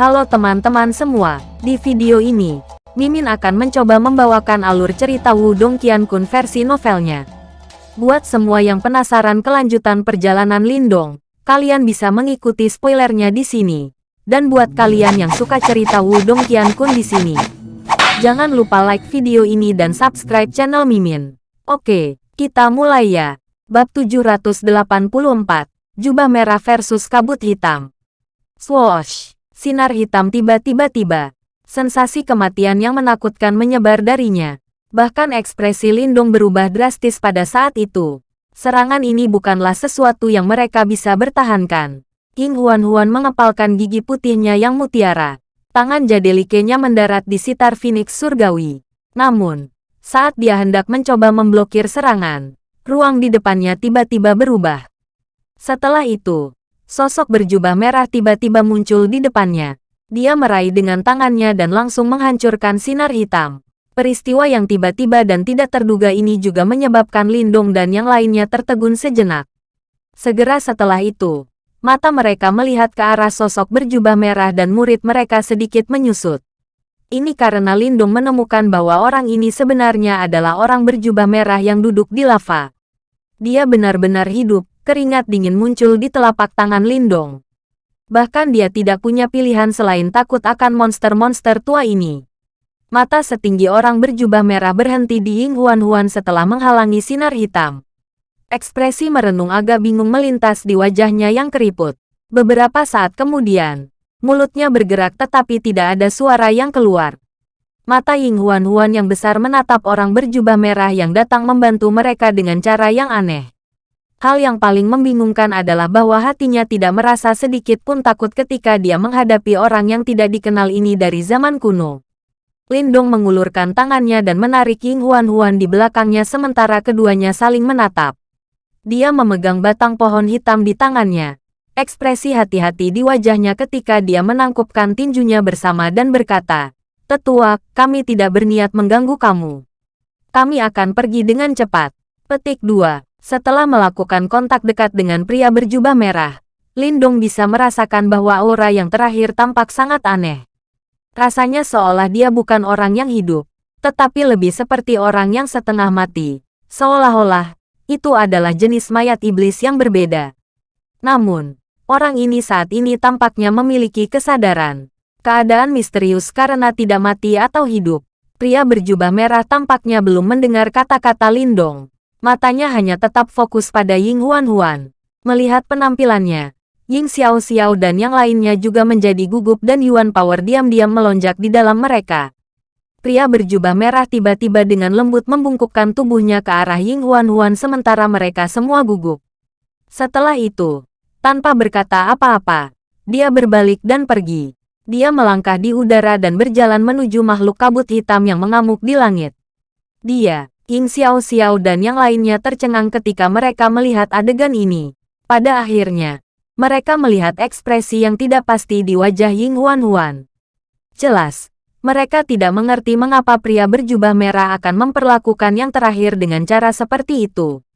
Halo teman-teman semua, di video ini, Mimin akan mencoba membawakan alur cerita Wudong Qiankun versi novelnya. Buat semua yang penasaran kelanjutan perjalanan Lindong, kalian bisa mengikuti spoilernya di sini. Dan buat kalian yang suka cerita Wudong Qiankun di sini, jangan lupa like video ini dan subscribe channel Mimin. Oke, kita mulai ya. Bab 784, Jubah Merah versus Kabut Hitam. Swoosh! Sinar hitam tiba-tiba tiba. Sensasi kematian yang menakutkan menyebar darinya. Bahkan ekspresi Lindung berubah drastis pada saat itu. Serangan ini bukanlah sesuatu yang mereka bisa bertahankan. King Huan-Huan mengepalkan gigi putihnya yang mutiara. Tangan jadelikenya mendarat di sitar Phoenix Surgawi. Namun, saat dia hendak mencoba memblokir serangan, ruang di depannya tiba-tiba berubah. Setelah itu, Sosok berjubah merah tiba-tiba muncul di depannya. Dia meraih dengan tangannya dan langsung menghancurkan sinar hitam. Peristiwa yang tiba-tiba dan tidak terduga ini juga menyebabkan Lindung dan yang lainnya tertegun sejenak. Segera setelah itu, mata mereka melihat ke arah sosok berjubah merah dan murid mereka sedikit menyusut. Ini karena Lindung menemukan bahwa orang ini sebenarnya adalah orang berjubah merah yang duduk di lava. Dia benar-benar hidup, keringat dingin muncul di telapak tangan Lindong. Bahkan dia tidak punya pilihan selain takut akan monster-monster tua ini. Mata setinggi orang berjubah merah berhenti di Ying Huan Huan setelah menghalangi sinar hitam. Ekspresi merenung agak bingung melintas di wajahnya yang keriput. Beberapa saat kemudian, mulutnya bergerak tetapi tidak ada suara yang keluar. Mata Ying Huan Huan yang besar menatap orang berjubah merah yang datang membantu mereka dengan cara yang aneh. Hal yang paling membingungkan adalah bahwa hatinya tidak merasa sedikit pun takut ketika dia menghadapi orang yang tidak dikenal ini dari zaman kuno. Lindong mengulurkan tangannya dan menarik Ying Huan Huan di belakangnya sementara keduanya saling menatap. Dia memegang batang pohon hitam di tangannya. Ekspresi hati-hati di wajahnya ketika dia menangkupkan tinjunya bersama dan berkata, Tetua, kami tidak berniat mengganggu kamu. Kami akan pergi dengan cepat. Petik 2. Setelah melakukan kontak dekat dengan pria berjubah merah, Lindong bisa merasakan bahwa aura yang terakhir tampak sangat aneh. Rasanya seolah dia bukan orang yang hidup, tetapi lebih seperti orang yang setengah mati. Seolah-olah, itu adalah jenis mayat iblis yang berbeda. Namun, orang ini saat ini tampaknya memiliki kesadaran. Keadaan misterius karena tidak mati atau hidup. Pria berjubah merah tampaknya belum mendengar kata-kata Lindong. Matanya hanya tetap fokus pada Ying Huan Huan. Melihat penampilannya, Ying Xiao Xiao dan yang lainnya juga menjadi gugup dan Yuan Power diam-diam melonjak di dalam mereka. Pria berjubah merah tiba-tiba dengan lembut membungkukkan tubuhnya ke arah Ying Huan Huan sementara mereka semua gugup. Setelah itu, tanpa berkata apa-apa, dia berbalik dan pergi. Dia melangkah di udara dan berjalan menuju makhluk kabut hitam yang mengamuk di langit. Dia, Ying Xiao Xiao dan yang lainnya tercengang ketika mereka melihat adegan ini. Pada akhirnya, mereka melihat ekspresi yang tidak pasti di wajah Ying Huan Huan. Jelas, mereka tidak mengerti mengapa pria berjubah merah akan memperlakukan yang terakhir dengan cara seperti itu.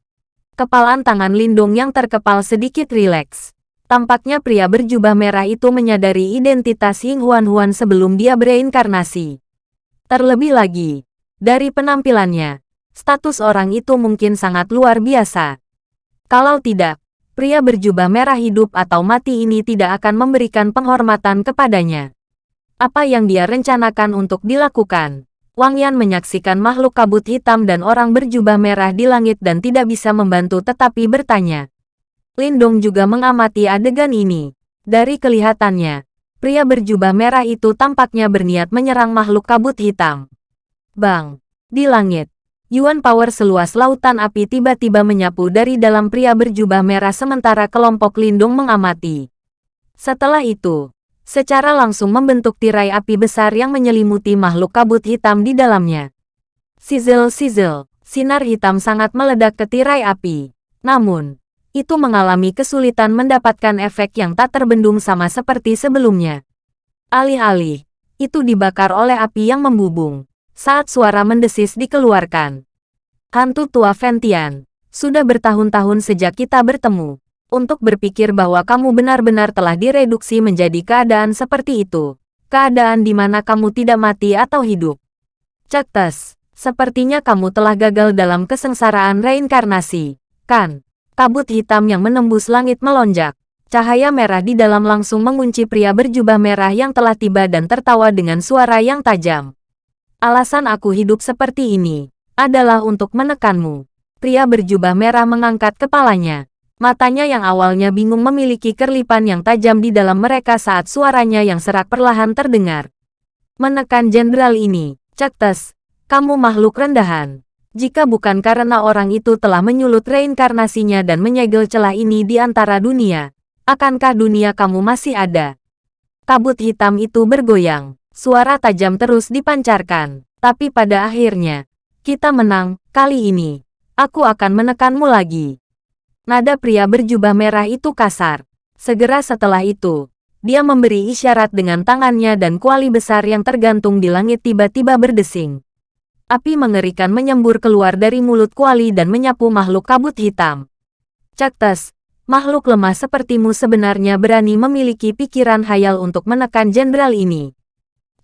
Kepalan tangan Lindung yang terkepal sedikit rileks. Tampaknya pria berjubah merah itu menyadari identitas Ying Huan Huan sebelum dia bereinkarnasi. Terlebih lagi, dari penampilannya, status orang itu mungkin sangat luar biasa. Kalau tidak, pria berjubah merah hidup atau mati ini tidak akan memberikan penghormatan kepadanya. Apa yang dia rencanakan untuk dilakukan? Wang Yan menyaksikan makhluk kabut hitam dan orang berjubah merah di langit dan tidak bisa membantu tetapi bertanya. Lindong juga mengamati adegan ini. Dari kelihatannya, pria berjubah merah itu tampaknya berniat menyerang makhluk kabut hitam. Bang! Di langit, Yuan Power seluas lautan api tiba-tiba menyapu dari dalam pria berjubah merah sementara kelompok lindung mengamati. Setelah itu, secara langsung membentuk tirai api besar yang menyelimuti makhluk kabut hitam di dalamnya. Sizzle-sizzle, sinar hitam sangat meledak ke tirai api. Namun, itu mengalami kesulitan mendapatkan efek yang tak terbendung sama seperti sebelumnya. Alih-alih, itu dibakar oleh api yang membubung saat suara mendesis dikeluarkan. Hantu tua Ventian, sudah bertahun-tahun sejak kita bertemu. Untuk berpikir bahwa kamu benar-benar telah direduksi menjadi keadaan seperti itu. Keadaan di mana kamu tidak mati atau hidup. Cektes, sepertinya kamu telah gagal dalam kesengsaraan reinkarnasi, kan? Kabut hitam yang menembus langit melonjak. Cahaya merah di dalam langsung mengunci pria berjubah merah yang telah tiba dan tertawa dengan suara yang tajam. Alasan aku hidup seperti ini adalah untuk menekanmu. Pria berjubah merah mengangkat kepalanya. Matanya yang awalnya bingung memiliki kerlipan yang tajam di dalam mereka saat suaranya yang serak perlahan terdengar. Menekan jenderal ini, Cektes, kamu makhluk rendahan. Jika bukan karena orang itu telah menyulut reinkarnasinya dan menyegel celah ini di antara dunia, akankah dunia kamu masih ada? Kabut hitam itu bergoyang, suara tajam terus dipancarkan, tapi pada akhirnya, kita menang, kali ini. Aku akan menekanmu lagi. Nada pria berjubah merah itu kasar. Segera setelah itu, dia memberi isyarat dengan tangannya dan kuali besar yang tergantung di langit tiba-tiba berdesing. Api mengerikan menyembur keluar dari mulut kuali dan menyapu makhluk kabut hitam. Caktes, makhluk lemah sepertimu sebenarnya berani memiliki pikiran hayal untuk menekan jenderal ini.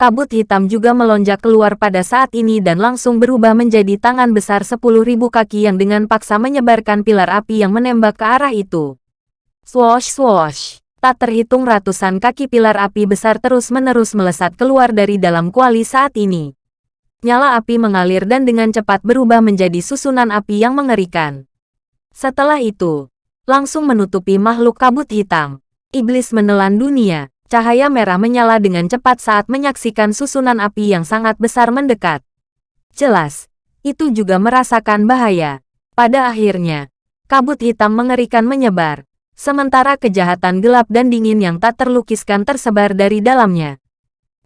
Kabut hitam juga melonjak keluar pada saat ini dan langsung berubah menjadi tangan besar sepuluh ribu kaki yang dengan paksa menyebarkan pilar api yang menembak ke arah itu. Swosh swosh. Tak terhitung ratusan kaki pilar api besar terus-menerus melesat keluar dari dalam kuali saat ini nyala api mengalir dan dengan cepat berubah menjadi susunan api yang mengerikan. Setelah itu, langsung menutupi makhluk kabut hitam. Iblis menelan dunia, cahaya merah menyala dengan cepat saat menyaksikan susunan api yang sangat besar mendekat. Jelas, itu juga merasakan bahaya. Pada akhirnya, kabut hitam mengerikan menyebar, sementara kejahatan gelap dan dingin yang tak terlukiskan tersebar dari dalamnya.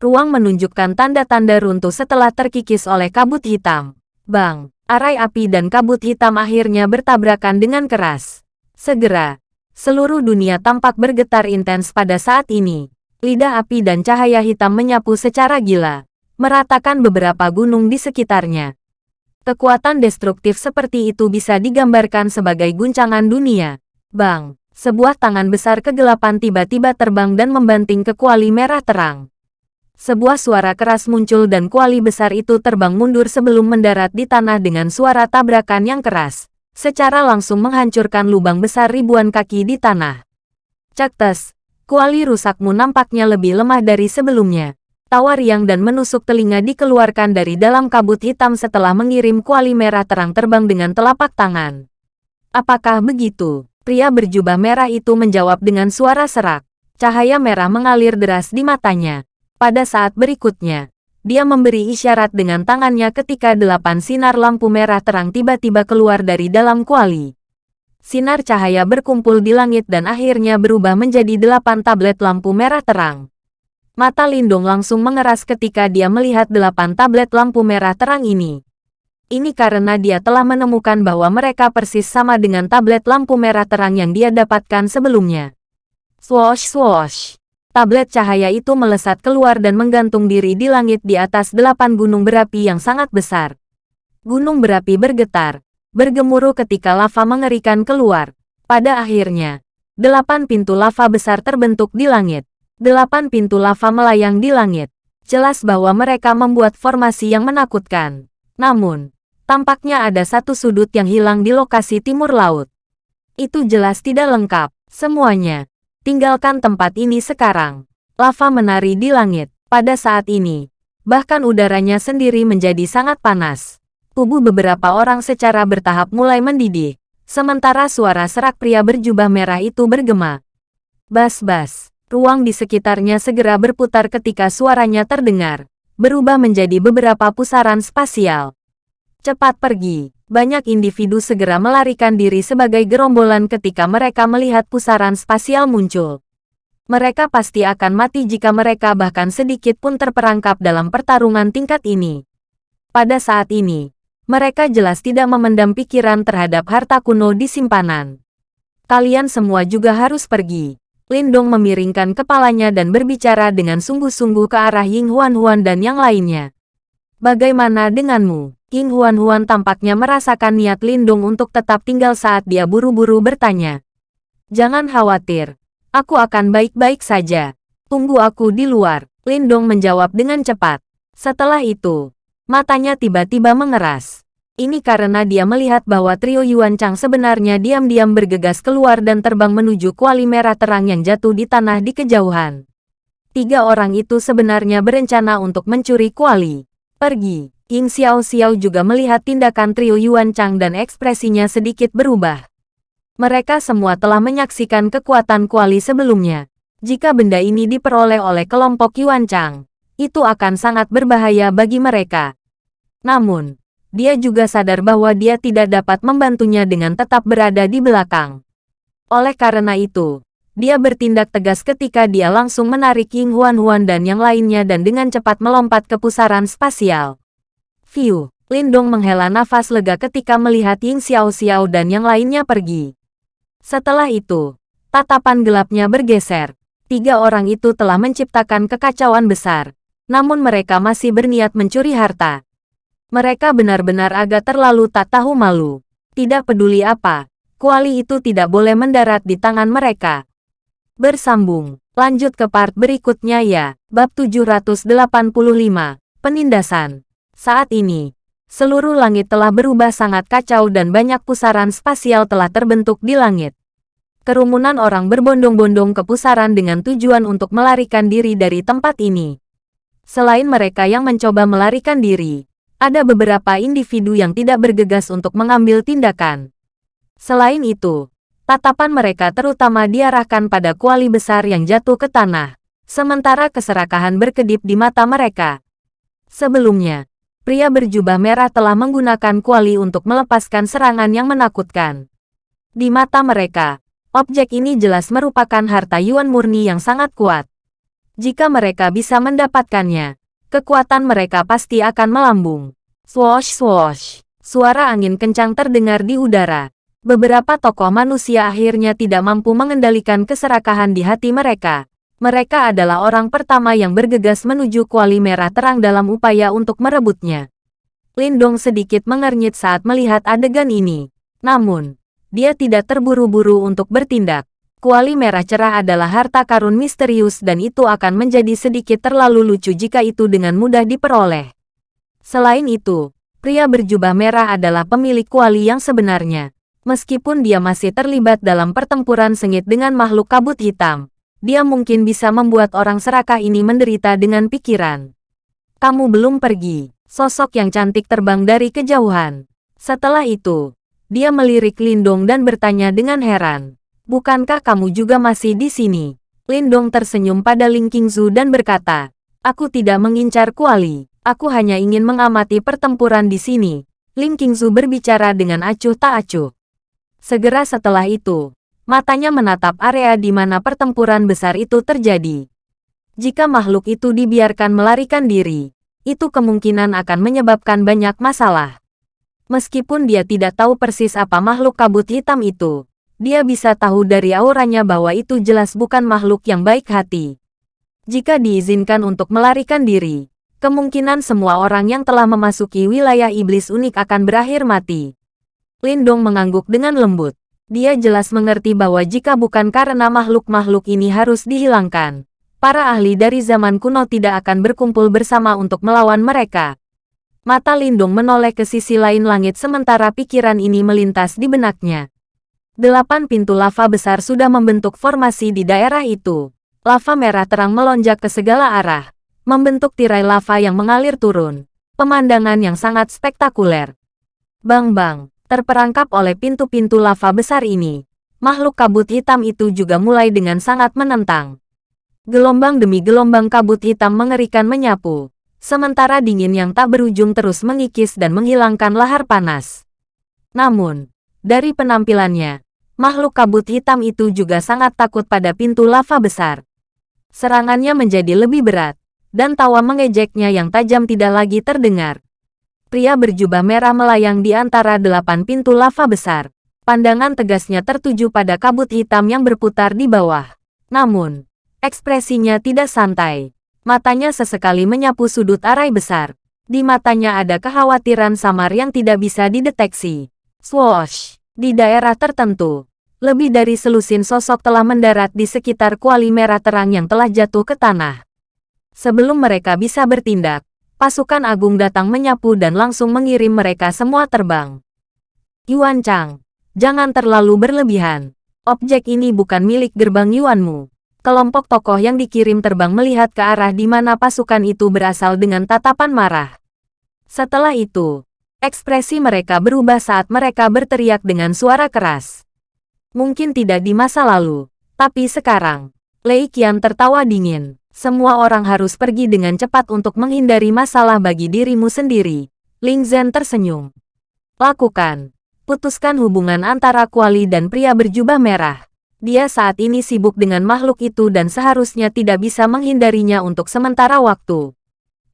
Ruang menunjukkan tanda-tanda runtuh setelah terkikis oleh kabut hitam. Bang, arai api dan kabut hitam akhirnya bertabrakan dengan keras. Segera, seluruh dunia tampak bergetar intens pada saat ini. Lidah api dan cahaya hitam menyapu secara gila, meratakan beberapa gunung di sekitarnya. Kekuatan destruktif seperti itu bisa digambarkan sebagai guncangan dunia. Bang, sebuah tangan besar kegelapan tiba-tiba terbang dan membanting ke kuali merah terang. Sebuah suara keras muncul dan kuali besar itu terbang mundur sebelum mendarat di tanah dengan suara tabrakan yang keras. Secara langsung menghancurkan lubang besar ribuan kaki di tanah. Caktes, kuali rusakmu nampaknya lebih lemah dari sebelumnya. Tawa riang dan menusuk telinga dikeluarkan dari dalam kabut hitam setelah mengirim kuali merah terang terbang dengan telapak tangan. Apakah begitu? Pria berjubah merah itu menjawab dengan suara serak. Cahaya merah mengalir deras di matanya. Pada saat berikutnya, dia memberi isyarat dengan tangannya ketika delapan sinar lampu merah terang tiba-tiba keluar dari dalam kuali. Sinar cahaya berkumpul di langit dan akhirnya berubah menjadi delapan tablet lampu merah terang. Mata Lindung langsung mengeras ketika dia melihat delapan tablet lampu merah terang ini. Ini karena dia telah menemukan bahwa mereka persis sama dengan tablet lampu merah terang yang dia dapatkan sebelumnya. Swosh swosh. Tablet cahaya itu melesat keluar dan menggantung diri di langit di atas delapan gunung berapi yang sangat besar. Gunung berapi bergetar, bergemuruh ketika lava mengerikan keluar. Pada akhirnya, delapan pintu lava besar terbentuk di langit. Delapan pintu lava melayang di langit. Jelas bahwa mereka membuat formasi yang menakutkan. Namun, tampaknya ada satu sudut yang hilang di lokasi timur laut. Itu jelas tidak lengkap. Semuanya, Tinggalkan tempat ini sekarang. Lava menari di langit. Pada saat ini, bahkan udaranya sendiri menjadi sangat panas. Tubuh beberapa orang secara bertahap mulai mendidih. Sementara suara serak pria berjubah merah itu bergema. Bas-bas, ruang di sekitarnya segera berputar ketika suaranya terdengar. Berubah menjadi beberapa pusaran spasial. Cepat pergi. Banyak individu segera melarikan diri sebagai gerombolan ketika mereka melihat pusaran spasial muncul. Mereka pasti akan mati jika mereka bahkan sedikit pun terperangkap dalam pertarungan tingkat ini. Pada saat ini, mereka jelas tidak memendam pikiran terhadap harta kuno di simpanan. Kalian semua juga harus pergi. Lindong memiringkan kepalanya dan berbicara dengan sungguh-sungguh ke arah Ying Huan Huan dan yang lainnya. Bagaimana denganmu? King Huan-Huan tampaknya merasakan niat Lindung untuk tetap tinggal saat dia buru-buru bertanya. Jangan khawatir. Aku akan baik-baik saja. Tunggu aku di luar. Lindong menjawab dengan cepat. Setelah itu, matanya tiba-tiba mengeras. Ini karena dia melihat bahwa trio Yuan Chang sebenarnya diam-diam bergegas keluar dan terbang menuju kuali merah terang yang jatuh di tanah di kejauhan. Tiga orang itu sebenarnya berencana untuk mencuri kuali. Pergi. Ying Xiao Xiao juga melihat tindakan trio Yuan Chang dan ekspresinya sedikit berubah. Mereka semua telah menyaksikan kekuatan kuali sebelumnya. Jika benda ini diperoleh oleh kelompok Yuan Chang, itu akan sangat berbahaya bagi mereka. Namun, dia juga sadar bahwa dia tidak dapat membantunya dengan tetap berada di belakang. Oleh karena itu, dia bertindak tegas ketika dia langsung menarik Ying Huan Huan dan yang lainnya dan dengan cepat melompat ke pusaran spasial. View, Lindong menghela nafas lega ketika melihat Ying Xiao Xiao dan yang lainnya pergi. Setelah itu, tatapan gelapnya bergeser. Tiga orang itu telah menciptakan kekacauan besar, namun mereka masih berniat mencuri harta. Mereka benar-benar agak terlalu tak tahu malu. Tidak peduli apa, kuali itu tidak boleh mendarat di tangan mereka. Bersambung, lanjut ke part berikutnya ya, bab 785, penindasan. Saat ini, Seluruh langit telah berubah sangat kacau dan banyak pusaran spasial telah terbentuk di langit. Kerumunan orang berbondong-bondong ke pusaran dengan tujuan untuk melarikan diri dari tempat ini. Selain mereka yang mencoba melarikan diri, ada beberapa individu yang tidak bergegas untuk mengambil tindakan. Selain itu, tatapan mereka terutama diarahkan pada kuali besar yang jatuh ke tanah, sementara keserakahan berkedip di mata mereka. Sebelumnya, pria berjubah merah telah menggunakan kuali untuk melepaskan serangan yang menakutkan. Di mata mereka, objek ini jelas merupakan harta Yuan murni yang sangat kuat. Jika mereka bisa mendapatkannya, kekuatan mereka pasti akan melambung. Swoosh swoosh, suara angin kencang terdengar di udara. Beberapa tokoh manusia akhirnya tidak mampu mengendalikan keserakahan di hati mereka. Mereka adalah orang pertama yang bergegas menuju kuali merah terang dalam upaya untuk merebutnya. Lindong sedikit mengernyit saat melihat adegan ini. Namun, dia tidak terburu-buru untuk bertindak. Kuali merah cerah adalah harta karun misterius dan itu akan menjadi sedikit terlalu lucu jika itu dengan mudah diperoleh. Selain itu, pria berjubah merah adalah pemilik kuali yang sebenarnya. Meskipun dia masih terlibat dalam pertempuran sengit dengan makhluk kabut hitam, dia mungkin bisa membuat orang serakah ini menderita dengan pikiran. Kamu belum pergi. Sosok yang cantik terbang dari kejauhan. Setelah itu, dia melirik Lindong dan bertanya dengan heran. Bukankah kamu juga masih di sini? Lindong tersenyum pada Ling Qingzu dan berkata, Aku tidak mengincar kuali. Aku hanya ingin mengamati pertempuran di sini. Ling Qingzu berbicara dengan acuh tak acuh. Segera setelah itu, Matanya menatap area di mana pertempuran besar itu terjadi. Jika makhluk itu dibiarkan melarikan diri, itu kemungkinan akan menyebabkan banyak masalah. Meskipun dia tidak tahu persis apa makhluk kabut hitam itu, dia bisa tahu dari auranya bahwa itu jelas bukan makhluk yang baik hati. Jika diizinkan untuk melarikan diri, kemungkinan semua orang yang telah memasuki wilayah iblis unik akan berakhir mati. Lindong mengangguk dengan lembut. Dia jelas mengerti bahwa jika bukan karena makhluk-makhluk ini harus dihilangkan, para ahli dari zaman kuno tidak akan berkumpul bersama untuk melawan mereka. Mata Lindung menoleh ke sisi lain langit sementara pikiran ini melintas di benaknya. Delapan pintu lava besar sudah membentuk formasi di daerah itu. Lava merah terang melonjak ke segala arah, membentuk tirai lava yang mengalir turun. Pemandangan yang sangat spektakuler. Bang-bang, terperangkap oleh pintu-pintu lava besar ini. Makhluk kabut hitam itu juga mulai dengan sangat menentang. Gelombang demi gelombang kabut hitam mengerikan menyapu, sementara dingin yang tak berujung terus mengikis dan menghilangkan lahar panas. Namun, dari penampilannya, makhluk kabut hitam itu juga sangat takut pada pintu lava besar. Serangannya menjadi lebih berat, dan tawa mengejeknya yang tajam tidak lagi terdengar. Pria berjubah merah melayang di antara delapan pintu lava besar. Pandangan tegasnya tertuju pada kabut hitam yang berputar di bawah. Namun, ekspresinya tidak santai. Matanya sesekali menyapu sudut arai besar. Di matanya ada kekhawatiran samar yang tidak bisa dideteksi. Swoosh! Di daerah tertentu, lebih dari selusin sosok telah mendarat di sekitar kuali merah terang yang telah jatuh ke tanah. Sebelum mereka bisa bertindak, pasukan agung datang menyapu dan langsung mengirim mereka semua terbang. Yuan Chang, jangan terlalu berlebihan. Objek ini bukan milik gerbang Yuanmu. Kelompok tokoh yang dikirim terbang melihat ke arah di mana pasukan itu berasal dengan tatapan marah. Setelah itu, ekspresi mereka berubah saat mereka berteriak dengan suara keras. Mungkin tidak di masa lalu, tapi sekarang. Lei Qian tertawa dingin. Semua orang harus pergi dengan cepat untuk menghindari masalah bagi dirimu sendiri. Ling Zhen tersenyum. Lakukan. Putuskan hubungan antara Kuali dan pria berjubah merah. Dia saat ini sibuk dengan makhluk itu dan seharusnya tidak bisa menghindarinya untuk sementara waktu.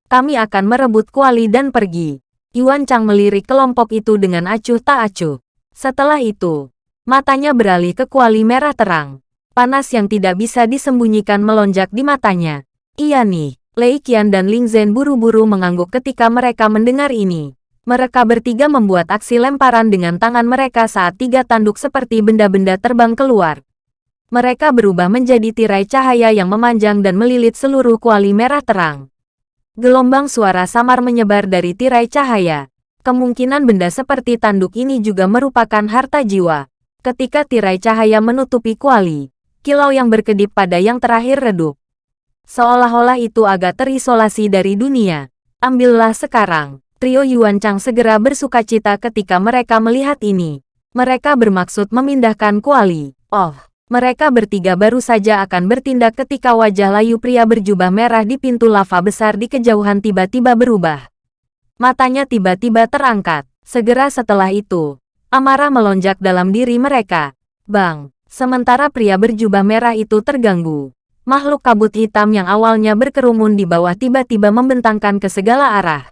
Kami akan merebut Kuali dan pergi. Yuan Chang melirik kelompok itu dengan acuh tak acuh. Setelah itu, Matanya beralih ke kuali merah terang. Panas yang tidak bisa disembunyikan melonjak di matanya. Iya nih, Lei Qian dan Ling Zhen buru-buru mengangguk ketika mereka mendengar ini. Mereka bertiga membuat aksi lemparan dengan tangan mereka saat tiga tanduk seperti benda-benda terbang keluar. Mereka berubah menjadi tirai cahaya yang memanjang dan melilit seluruh kuali merah terang. Gelombang suara samar menyebar dari tirai cahaya. Kemungkinan benda seperti tanduk ini juga merupakan harta jiwa. Ketika tirai cahaya menutupi kuali, kilau yang berkedip pada yang terakhir redup. Seolah-olah itu agak terisolasi dari dunia. Ambillah sekarang. Trio Yuan Chang segera bersuka cita ketika mereka melihat ini. Mereka bermaksud memindahkan kuali. Oh, mereka bertiga baru saja akan bertindak ketika wajah layu pria berjubah merah di pintu lava besar di kejauhan tiba-tiba berubah. Matanya tiba-tiba terangkat. Segera setelah itu, Amarah melonjak dalam diri mereka. Bang, sementara pria berjubah merah itu terganggu. Makhluk kabut hitam yang awalnya berkerumun di bawah tiba-tiba membentangkan ke segala arah.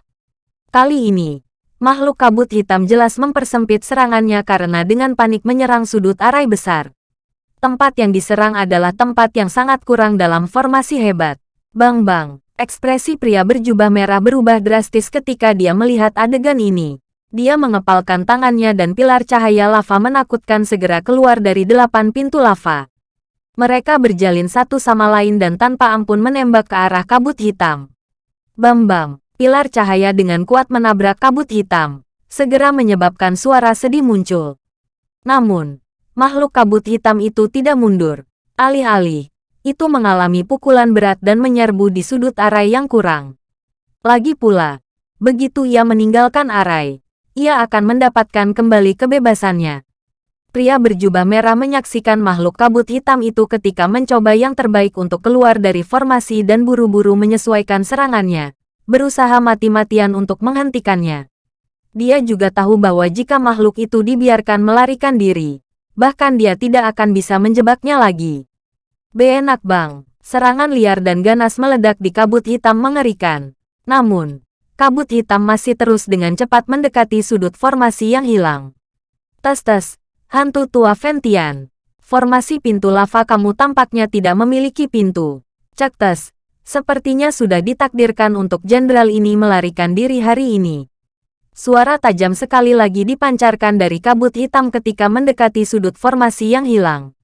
Kali ini, makhluk kabut hitam jelas mempersempit serangannya karena dengan panik menyerang sudut arai besar. Tempat yang diserang adalah tempat yang sangat kurang dalam formasi hebat. Bang-bang, ekspresi pria berjubah merah berubah drastis ketika dia melihat adegan ini. Dia mengepalkan tangannya dan pilar cahaya lava menakutkan segera keluar dari delapan pintu lava. Mereka berjalin satu sama lain dan tanpa ampun menembak ke arah kabut hitam. Bam-bam, pilar cahaya dengan kuat menabrak kabut hitam, segera menyebabkan suara sedih muncul. Namun, makhluk kabut hitam itu tidak mundur. Alih-alih, itu mengalami pukulan berat dan menyerbu di sudut arai yang kurang. Lagi pula, begitu ia meninggalkan arai, ia akan mendapatkan kembali kebebasannya. Pria berjubah merah menyaksikan makhluk kabut hitam itu ketika mencoba yang terbaik untuk keluar dari formasi dan buru-buru menyesuaikan serangannya, berusaha mati-matian untuk menghentikannya. Dia juga tahu bahwa jika makhluk itu dibiarkan melarikan diri, bahkan dia tidak akan bisa menjebaknya lagi. Beenak bang, serangan liar dan ganas meledak di kabut hitam mengerikan. Namun, kabut hitam masih terus dengan cepat mendekati sudut formasi yang hilang. Tes-tes, hantu tua Ventian. Formasi pintu lava kamu tampaknya tidak memiliki pintu. Cek tes, sepertinya sudah ditakdirkan untuk jenderal ini melarikan diri hari ini. Suara tajam sekali lagi dipancarkan dari kabut hitam ketika mendekati sudut formasi yang hilang.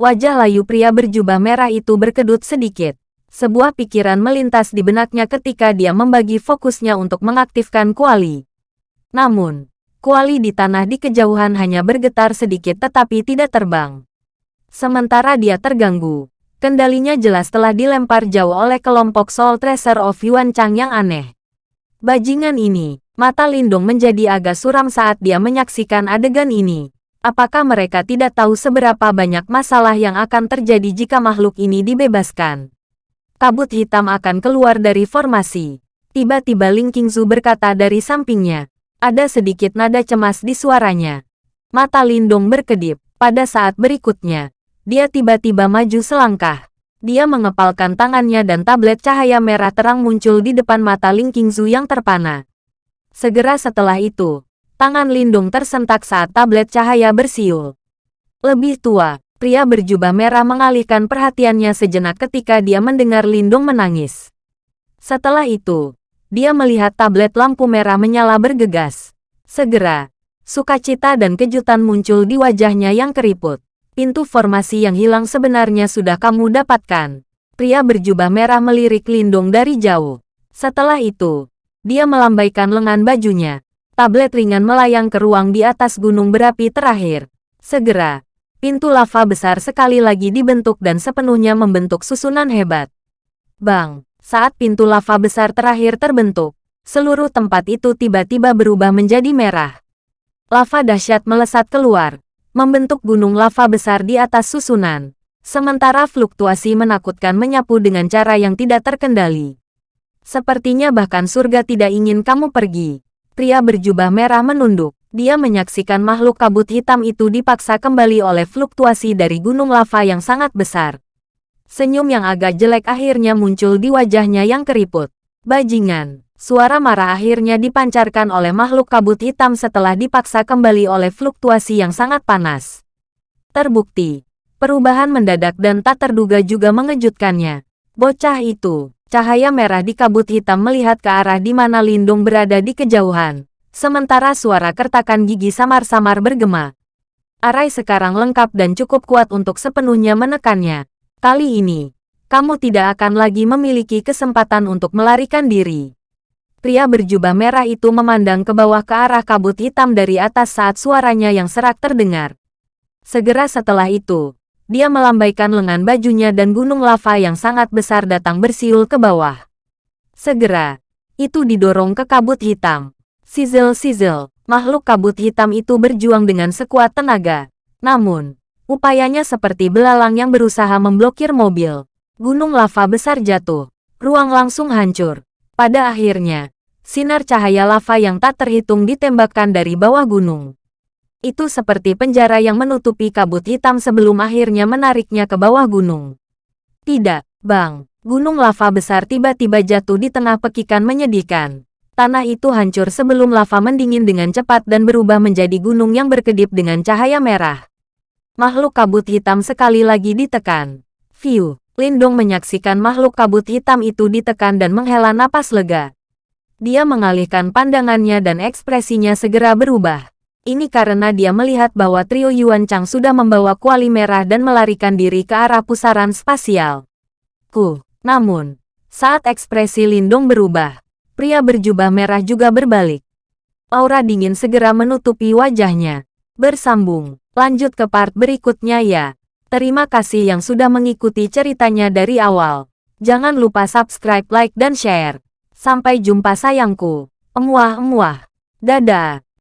Wajah layu pria berjubah merah itu berkedut sedikit. Sebuah pikiran melintas di benaknya ketika dia membagi fokusnya untuk mengaktifkan kuali. Namun, kuali di tanah di kejauhan hanya bergetar sedikit tetapi tidak terbang. Sementara dia terganggu, kendalinya jelas telah dilempar jauh oleh kelompok Soul Tracer of Yuan Chang yang aneh. Bajingan ini, mata Lindung menjadi agak suram saat dia menyaksikan adegan ini. Apakah mereka tidak tahu seberapa banyak masalah yang akan terjadi jika makhluk ini dibebaskan? kabut hitam akan keluar dari formasi. Tiba-tiba Ling Qingzu berkata dari sampingnya. Ada sedikit nada cemas di suaranya. Mata Lindong berkedip. Pada saat berikutnya, dia tiba-tiba maju selangkah. Dia mengepalkan tangannya dan tablet cahaya merah terang muncul di depan mata Ling Qingzu yang terpana. Segera setelah itu, tangan Lindung tersentak saat tablet cahaya bersiul. Lebih tua, Pria berjubah merah mengalihkan perhatiannya sejenak ketika dia mendengar Lindung menangis. Setelah itu, dia melihat tablet lampu merah menyala bergegas. Segera, sukacita dan kejutan muncul di wajahnya yang keriput. Pintu formasi yang hilang sebenarnya sudah kamu dapatkan. Pria berjubah merah melirik Lindong dari jauh. Setelah itu, dia melambaikan lengan bajunya. Tablet ringan melayang ke ruang di atas gunung berapi terakhir. Segera, pintu lava besar sekali lagi dibentuk dan sepenuhnya membentuk susunan hebat. Bang, saat pintu lava besar terakhir terbentuk, seluruh tempat itu tiba-tiba berubah menjadi merah. Lava dahsyat melesat keluar, membentuk gunung lava besar di atas susunan. Sementara fluktuasi menakutkan menyapu dengan cara yang tidak terkendali. Sepertinya bahkan surga tidak ingin kamu pergi. Pria berjubah merah menunduk. Dia menyaksikan makhluk kabut hitam itu dipaksa kembali oleh fluktuasi dari gunung lava yang sangat besar. Senyum yang agak jelek akhirnya muncul di wajahnya yang keriput. Bajingan. Suara marah akhirnya dipancarkan oleh makhluk kabut hitam setelah dipaksa kembali oleh fluktuasi yang sangat panas. Terbukti, perubahan mendadak dan tak terduga juga mengejutkannya. Bocah itu, Cahaya merah di kabut hitam melihat ke arah di mana Lindung berada di kejauhan. Sementara suara kertakan gigi samar-samar bergema. Arai sekarang lengkap dan cukup kuat untuk sepenuhnya menekannya. Kali ini, kamu tidak akan lagi memiliki kesempatan untuk melarikan diri. Pria berjubah merah itu memandang ke bawah ke arah kabut hitam dari atas saat suaranya yang serak terdengar. Segera setelah itu, dia melambaikan lengan bajunya dan gunung lava yang sangat besar datang bersiul ke bawah. Segera, itu didorong ke kabut hitam. Sizzle-sizzle, makhluk kabut hitam itu berjuang dengan sekuat tenaga. Namun, upayanya seperti belalang yang berusaha memblokir mobil. Gunung lava besar jatuh. Ruang langsung hancur. Pada akhirnya, sinar cahaya lava yang tak terhitung ditembakkan dari bawah gunung. Itu seperti penjara yang menutupi kabut hitam sebelum akhirnya menariknya ke bawah gunung. Tidak, Bang. Gunung lava besar tiba-tiba jatuh di tengah pekikan menyedihkan. Tanah itu hancur sebelum lava mendingin dengan cepat dan berubah menjadi gunung yang berkedip dengan cahaya merah. Makhluk kabut hitam sekali lagi ditekan. View, Lindong menyaksikan makhluk kabut hitam itu ditekan dan menghela napas lega. Dia mengalihkan pandangannya dan ekspresinya segera berubah. Ini karena dia melihat bahwa trio Yuan Chang sudah membawa kuali merah dan melarikan diri ke arah pusaran spasial. Ku, namun, saat ekspresi Lindong berubah, pria berjubah merah juga berbalik. Aura dingin segera menutupi wajahnya. Bersambung, lanjut ke part berikutnya ya. Terima kasih yang sudah mengikuti ceritanya dari awal. Jangan lupa subscribe, like, dan share. Sampai jumpa sayangku. Emuah-emuah. Dadah.